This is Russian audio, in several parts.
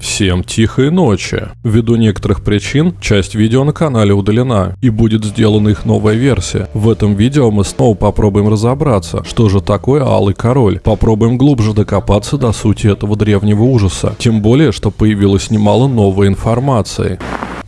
Всем тихой ночи. Ввиду некоторых причин, часть видео на канале удалена, и будет сделана их новая версия. В этом видео мы снова попробуем разобраться, что же такое Алый Король. Попробуем глубже докопаться до сути этого древнего ужаса. Тем более, что появилось немало новой информации.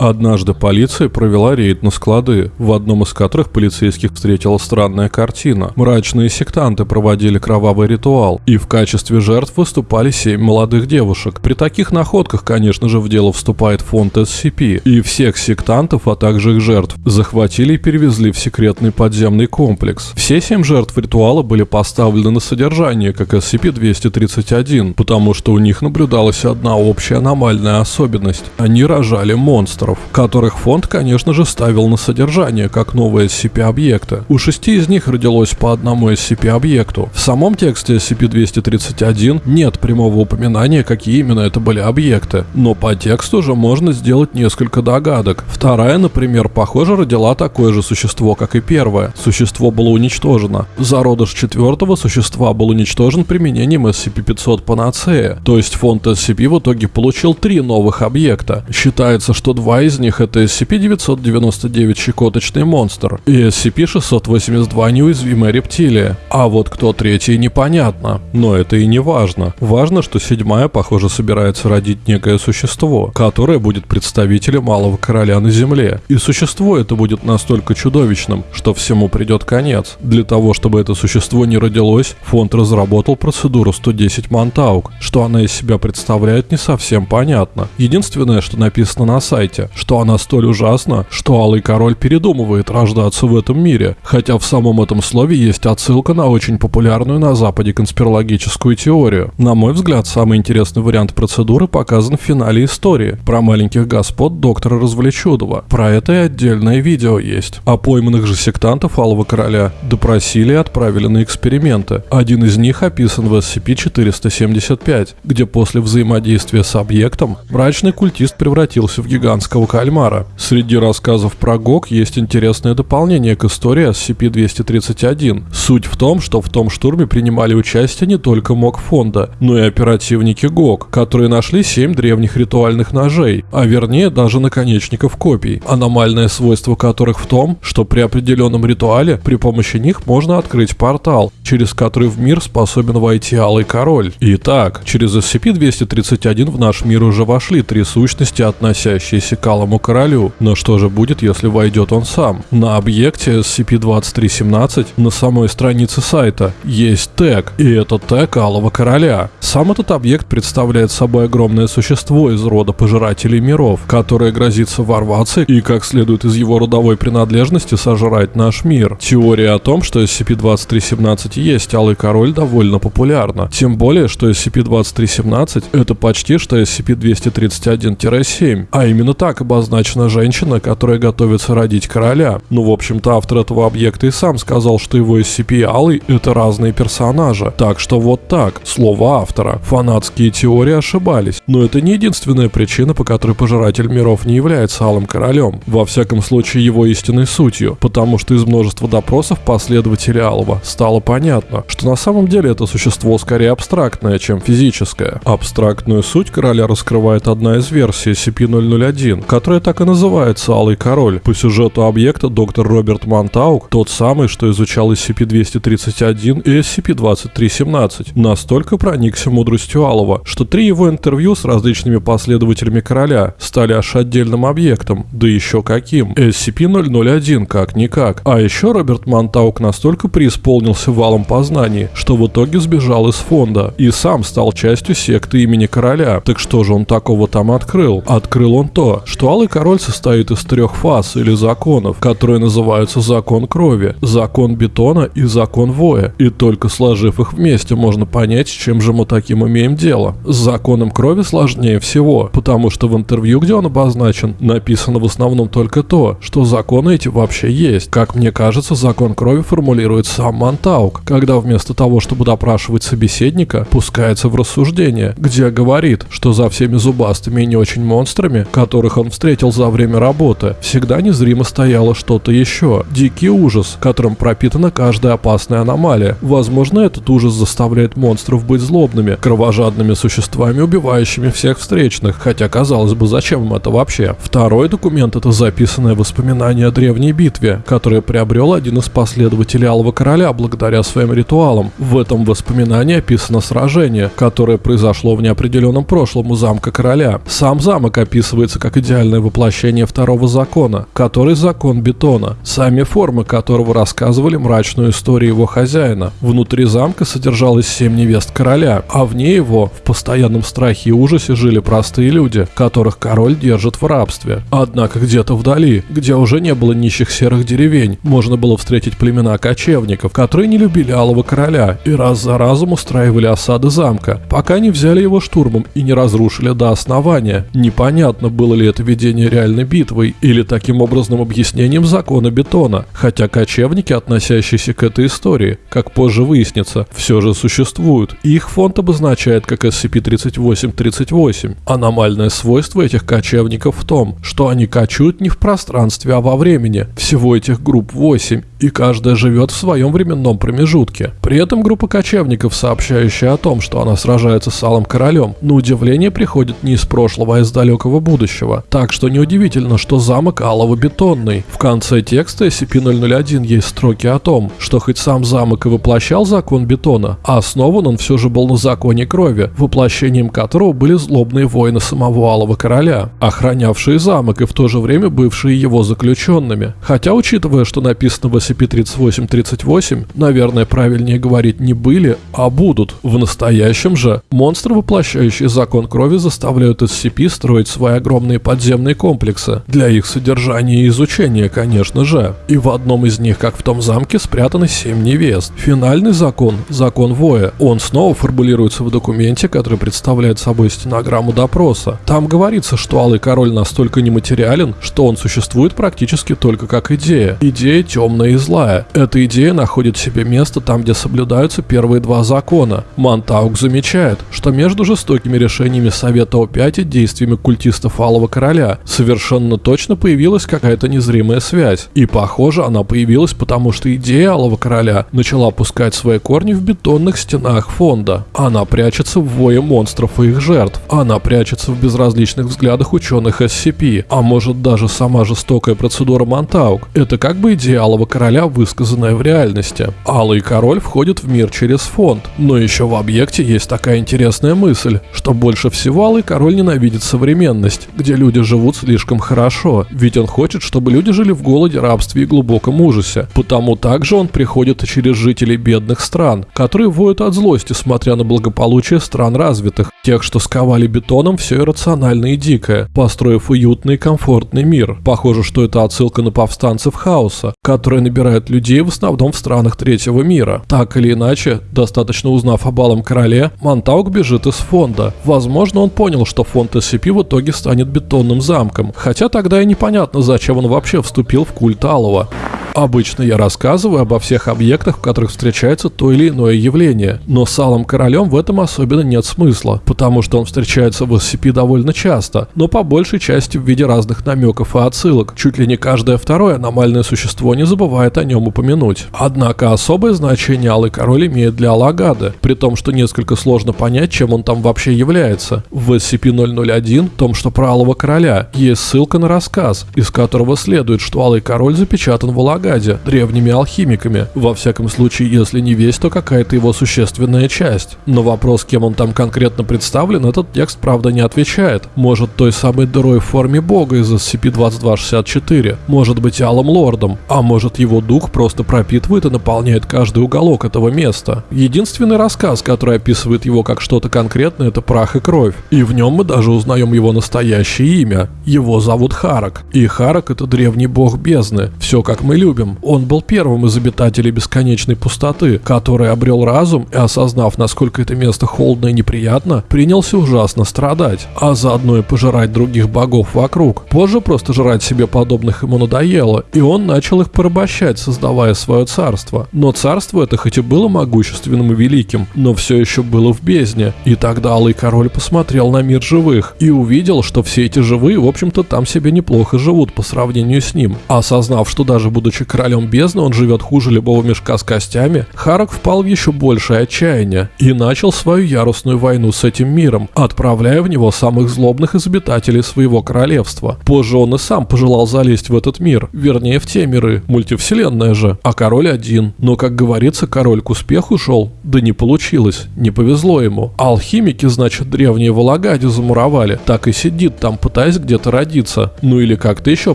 Однажды полиция провела рейд на склады, в одном из которых полицейских встретила странная картина. Мрачные сектанты проводили кровавый ритуал, и в качестве жертв выступали семь молодых девушек. При таких находках, конечно же, в дело вступает фонд SCP, и всех сектантов, а также их жертв, захватили и перевезли в секретный подземный комплекс. Все семь жертв ритуала были поставлены на содержание, как SCP-231, потому что у них наблюдалась одна общая аномальная особенность. Они рожали монстров долларов, которых фонд, конечно же, ставил на содержание как новые SCP-объекты. У шести из них родилось по одному SCP-объекту. В самом тексте SCP-231 нет прямого упоминания, какие именно это были объекты, но по тексту же можно сделать несколько догадок. Вторая, например, похоже, родила такое же существо, как и первое. Существо было уничтожено. Зародыш четвертого существа был уничтожен применением SCP-500 Панацея, то есть фонд SCP в итоге получил три новых объекта. Считается, что два из них это SCP-999 щекоточный монстр и SCP-682 неуязвимая рептилия. А вот кто третий непонятно. Но это и не важно. Важно, что седьмая, похоже, собирается родить некое существо, которое будет представителем Малого Короля на Земле. И существо это будет настолько чудовищным, что всему придет конец. Для того, чтобы это существо не родилось, фонд разработал процедуру 110 Монтаук. Что она из себя представляет, не совсем понятно. Единственное, что написано на сайте, что она столь ужасна, что Алый Король передумывает рождаться в этом мире, хотя в самом этом слове есть отсылка на очень популярную на Западе конспирологическую теорию. На мой взгляд, самый интересный вариант процедуры показан в финале истории про маленьких господ доктора Развлечудова. Про это и отдельное видео есть. А пойманных же сектантов Алого Короля допросили и отправили на эксперименты. Один из них описан в SCP-475, где после взаимодействия с объектом мрачный культист превратился в гигантского «Маленького кальмара». Среди рассказов про ГОК есть интересное дополнение к истории SCP-231. Суть в том, что в том штурме принимали участие не только МОК фонда, но и оперативники ГОК, которые нашли семь древних ритуальных ножей, а вернее даже наконечников копий, аномальное свойство которых в том, что при определенном ритуале при помощи них можно открыть портал, через который в мир способен войти Алый Король. Итак, через SCP-231 в наш мир уже вошли три сущности, относящиеся к Алому Королю. Но что же будет, если войдет он сам? На объекте SCP-2317 на самой странице сайта есть тег, и это тег Алого Короля. Сам этот объект представляет собой огромное существо из рода Пожирателей Миров, которое грозится ворваться и, как следует из его родовой принадлежности, сожрать наш мир. Теория о том, что SCP-2317 есть Алый Король, довольно популярна. Тем более, что SCP-2317 это почти что SCP-231-7, а именно так так обозначена женщина, которая готовится родить короля. Ну, в общем-то, автор этого объекта и сам сказал, что его SCP и это разные персонажи. Так что вот так, слово автора. Фанатские теории ошибались. Но это не единственная причина, по которой Пожиратель Миров не является Алым Королем. Во всяком случае, его истинной сутью. Потому что из множества допросов последователей Алого стало понятно, что на самом деле это существо скорее абстрактное, чем физическое. Абстрактную суть короля раскрывает одна из версий SCP-001, которая так и называется «Алый король». По сюжету объекта доктор Роберт Монтаук, тот самый, что изучал SCP-231 и SCP-2317, настолько проникся мудростью Алова, что три его интервью с различными последователями короля стали аж отдельным объектом, да еще каким. SCP-001 как-никак. А еще Роберт Монтаук настолько преисполнился валом познаний, что в итоге сбежал из фонда и сам стал частью секты имени короля. Так что же он такого там открыл? Открыл он то, что Алый Король состоит из трех фаз или законов, которые называются закон крови, закон бетона и закон воя. И только сложив их вместе, можно понять, с чем же мы таким имеем дело. С законом крови сложнее всего, потому что в интервью, где он обозначен, написано в основном только то, что законы эти вообще есть. Как мне кажется, закон крови формулирует сам Монтаук, когда вместо того, чтобы допрашивать собеседника, пускается в рассуждение, где говорит, что за всеми зубастыми и не очень монстрами, которых он встретил за время работы, всегда незримо стояло что-то еще. Дикий ужас, которым пропитана каждая опасная аномалия. Возможно, этот ужас заставляет монстров быть злобными, кровожадными существами, убивающими всех встречных. Хотя, казалось бы, зачем им это вообще? Второй документ — это записанное воспоминание о древней битве, которое приобрел один из последователей Алого Короля благодаря своим ритуалам. В этом воспоминании описано сражение, которое произошло в неопределенном прошлом у замка короля. Сам замок описывается как идеальное воплощение второго закона, который закон бетона, сами формы которого рассказывали мрачную историю его хозяина. Внутри замка содержалось семь невест короля, а вне его в постоянном страхе и ужасе жили простые люди, которых король держит в рабстве. Однако где-то вдали, где уже не было нищих серых деревень, можно было встретить племена кочевников, которые не любили Алого Короля и раз за разом устраивали осады замка, пока не взяли его штурмом и не разрушили до основания. Непонятно, было ли это ведение реальной битвой или таким образом объяснением закона бетона, хотя кочевники, относящиеся к этой истории, как позже выяснится, все же существуют, и их фонд обозначает как SCP-3838. Аномальное свойство этих кочевников в том, что они кочуют не в пространстве, а во времени. Всего этих групп 8, и каждая живет в своем временном промежутке. При этом группа кочевников, сообщающая о том, что она сражается с Алым Королем, на удивление приходит не из прошлого, а из далекого будущего. Так что неудивительно, что замок Алого бетонный. В конце текста SCP-001 есть строки о том, что хоть сам замок и воплощал закон бетона, а основан он все же был на законе крови, воплощением которого были злобные воины самого Алого Короля, охранявшие замок и в то же время бывшие его заключенными. Хотя, учитывая, что написано в SCP-3838, наверное, правильнее говорить не были, а будут. В настоящем же монстры, воплощающие закон крови, заставляют SCP строить свои огромные подземные комплексы. Для их содержания и изучения, конечно же. И в одном из них, как в том замке, спрятаны семь невест. Финальный закон, закон Воя, он снова формулируется в документе, который представляет собой стенограмму допроса. Там говорится, что Алый Король настолько нематериален, что он существует практически только как идея. Идея темная и злая. Эта идея находит себе место там, где соблюдаются первые два закона. Монтаук замечает, что между жестокими решениями Совета О5 и действиями культистов Алого Короля совершенно точно появилась какая-то незримая связь. И похоже, она появилась потому, что идея Алого Короля начала пускать свои корни в бетонных стенах фонда. Она прячется в вое монстров и их жертв. Она прячется в безразличных взглядах ученых SCP. А может даже сама жестокая процедура Монтаук. Это как бы идея Алого Короля короля, высказанная в реальности. Алый король входит в мир через фонд. Но еще в объекте есть такая интересная мысль, что больше всего Алый король ненавидит современность, где люди живут слишком хорошо, ведь он хочет, чтобы люди жили в голоде, рабстве и глубоком ужасе. Потому также он приходит через жителей бедных стран, которые воют от злости, смотря на благополучие стран развитых, тех, что сковали бетоном все иррационально и дикое, построив уютный и комфортный мир. Похоже, что это отсылка на повстанцев хаоса, которые набирают собирают людей в основном в странах третьего мира. Так или иначе, достаточно узнав о Балом Короле, Монтаук бежит из фонда. Возможно, он понял, что фонд SCP в итоге станет бетонным замком, хотя тогда и непонятно, зачем он вообще вступил в культ Алого. Обычно я рассказываю обо всех объектах, в которых встречается то или иное явление, но с Алым Королем в этом особенно нет смысла, потому что он встречается в SCP довольно часто, но по большей части в виде разных намеков и отсылок. Чуть ли не каждое второе аномальное существо не забывает о нем упомянуть. Однако особое значение Алый Король имеет для Алагады, при том, что несколько сложно понять, чем он там вообще является. В SCP-001, том, что про Алого Короля, есть ссылка на рассказ, из которого следует, что Алый Король запечатан в Алагаде Агаде, древними алхимиками. Во всяком случае, если не весь, то какая-то его существенная часть. Но вопрос, кем он там конкретно представлен, этот текст правда не отвечает. Может той самой дырой в форме бога из SCP-2264, может быть Алым Лордом, а может его дух просто пропитывает и наполняет каждый уголок этого места. Единственный рассказ, который описывает его как что-то конкретное, это прах и кровь. И в нем мы даже узнаем его настоящее имя. Его зовут Харак. И Харак это древний бог бездны. Все как мы любим любим. Он был первым из обитателей бесконечной пустоты, который обрел разум и, осознав, насколько это место холодно и неприятно, принялся ужасно страдать, а заодно и пожирать других богов вокруг. Позже просто жрать себе подобных ему надоело, и он начал их порабощать, создавая свое царство. Но царство это хоть и было могущественным и великим, но все еще было в бездне. И тогда Алый Король посмотрел на мир живых и увидел, что все эти живые, в общем-то, там себе неплохо живут по сравнению с ним. Осознав, что даже будучи королем бездны, он живет хуже любого мешка с костями, Харак впал в еще большее отчаяние и начал свою яростную войну с этим миром, отправляя в него самых злобных из обитателей своего королевства. Позже он и сам пожелал залезть в этот мир, вернее в те миры, мультивселенная же, а король один. Но, как говорится, король к успеху шел, да не получилось, не повезло ему. Алхимики, значит, древние в Алагаде замуровали, так и сидит там, пытаясь где-то родиться, ну или как-то еще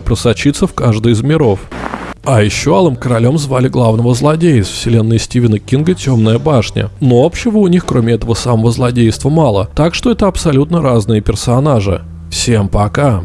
просочиться в каждый из миров. А еще Алым Королем звали главного злодея из вселенной Стивена Кинга «Темная башня». Но общего у них, кроме этого самого злодейства, мало, так что это абсолютно разные персонажи. Всем пока!